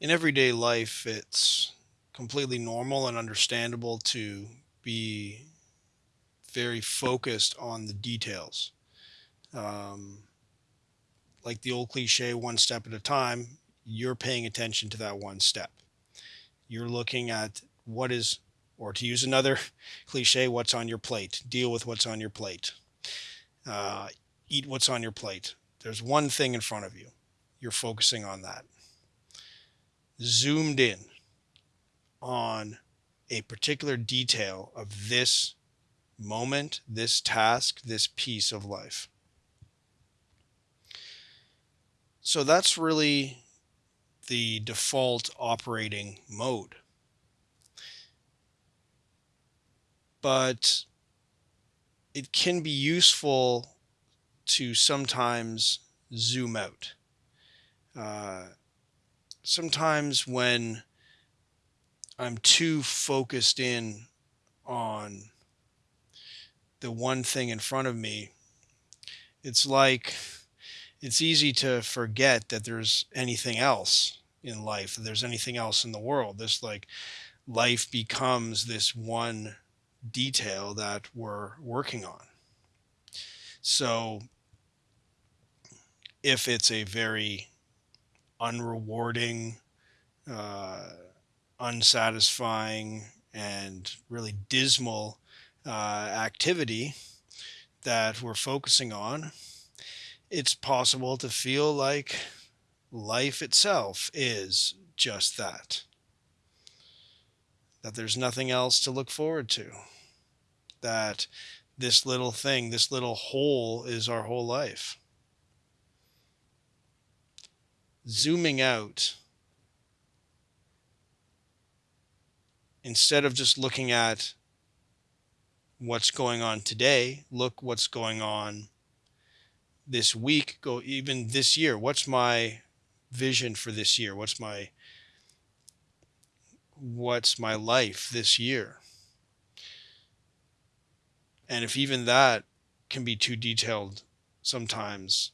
in everyday life, it's completely normal and understandable to be very focused on the details. Um, like the old cliche, one step at a time, you're paying attention to that one step. You're looking at what is, or to use another cliche, what's on your plate. Deal with what's on your plate. Uh, eat what's on your plate. There's one thing in front of you. You're focusing on that. Zoomed in on a particular detail of this moment, this task, this piece of life. So that's really the default operating mode. But it can be useful to sometimes zoom out. Uh, sometimes when I'm too focused in on the one thing in front of me, it's like it's easy to forget that there's anything else in life, that there's anything else in the world. This like life becomes this one detail that we're working on. So if it's a very unrewarding, uh, unsatisfying, and really dismal uh, activity that we're focusing on, it's possible to feel like life itself is just that. That there's nothing else to look forward to. That this little thing, this little hole is our whole life. Zooming out, instead of just looking at what's going on today, look what's going on this week, go even this year. What's my vision for this year? What's my what's my life this year? And if even that can be too detailed sometimes,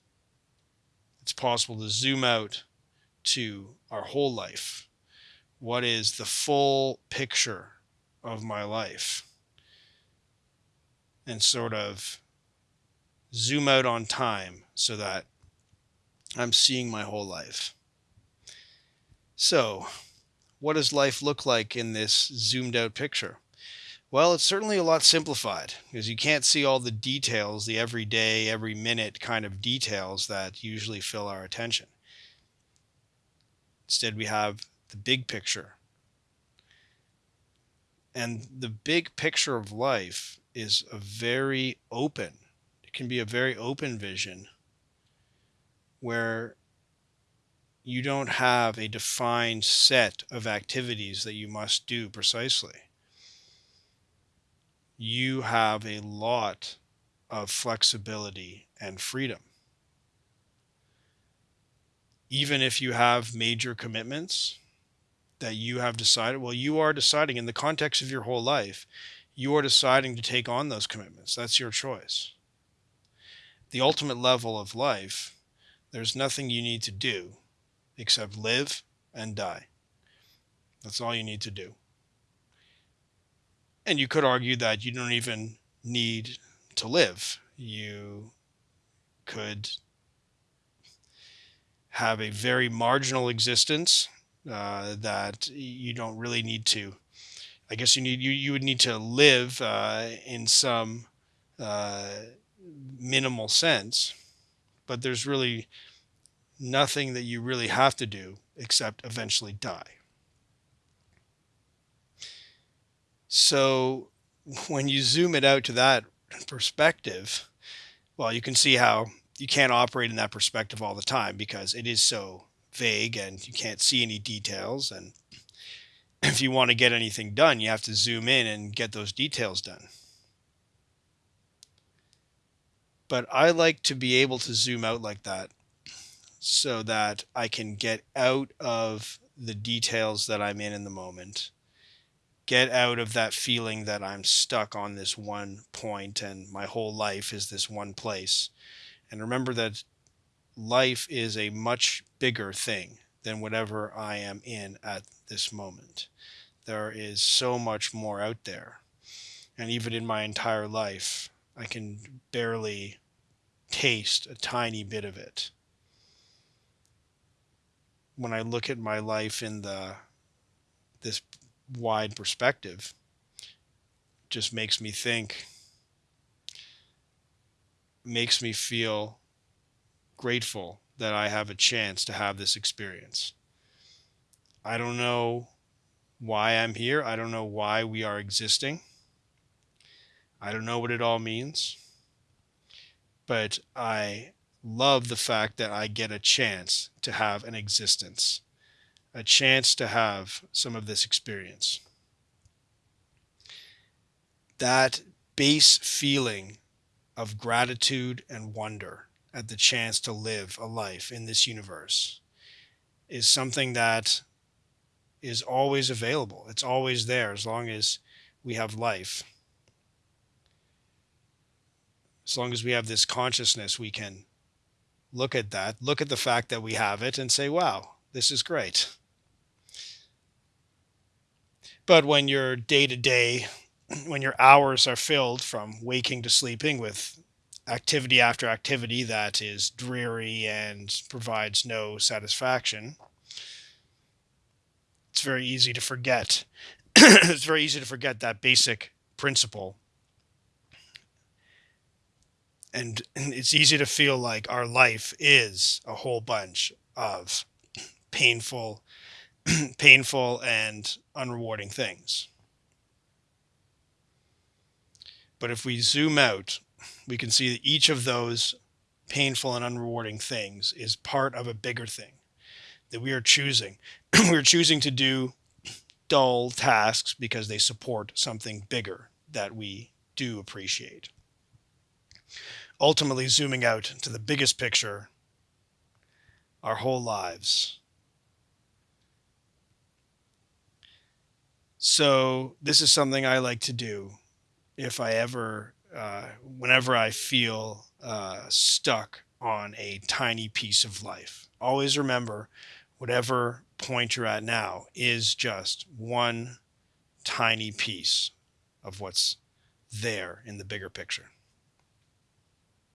it's possible to zoom out to our whole life. What is the full picture of my life? And sort of zoom out on time so that I'm seeing my whole life. So, what does life look like in this zoomed out picture? Well, it's certainly a lot simplified because you can't see all the details, the everyday, every minute kind of details that usually fill our attention. Instead, we have the big picture. And the big picture of life is a very open it can be a very open vision where you don't have a defined set of activities that you must do precisely. You have a lot of flexibility and freedom. Even if you have major commitments that you have decided, well, you are deciding in the context of your whole life, you are deciding to take on those commitments. That's your choice the ultimate level of life, there's nothing you need to do except live and die. That's all you need to do. And you could argue that you don't even need to live. You could have a very marginal existence uh, that you don't really need to. I guess you need you you would need to live uh, in some uh, minimal sense, but there's really nothing that you really have to do except eventually die. So when you zoom it out to that perspective, well, you can see how you can't operate in that perspective all the time because it is so vague and you can't see any details. And if you want to get anything done, you have to zoom in and get those details done. but I like to be able to zoom out like that so that I can get out of the details that I'm in in the moment. Get out of that feeling that I'm stuck on this one point and my whole life is this one place. And remember that life is a much bigger thing than whatever I am in at this moment. There is so much more out there. And even in my entire life, I can barely taste a tiny bit of it. When I look at my life in the this wide perspective, just makes me think, makes me feel grateful that I have a chance to have this experience. I don't know why I'm here. I don't know why we are existing. I don't know what it all means. But I love the fact that I get a chance to have an existence, a chance to have some of this experience. That base feeling of gratitude and wonder at the chance to live a life in this universe is something that is always available. It's always there as long as we have life. As long as we have this consciousness, we can look at that, look at the fact that we have it, and say, wow, this is great. But when your day to day, when your hours are filled from waking to sleeping with activity after activity that is dreary and provides no satisfaction, it's very easy to forget. it's very easy to forget that basic principle. And it's easy to feel like our life is a whole bunch of painful, painful and unrewarding things. But if we zoom out, we can see that each of those painful and unrewarding things is part of a bigger thing that we are choosing. we're choosing to do dull tasks because they support something bigger that we do appreciate. Ultimately, zooming out to the biggest picture, our whole lives. So, this is something I like to do if I ever, uh, whenever I feel uh, stuck on a tiny piece of life. Always remember whatever point you're at now is just one tiny piece of what's there in the bigger picture.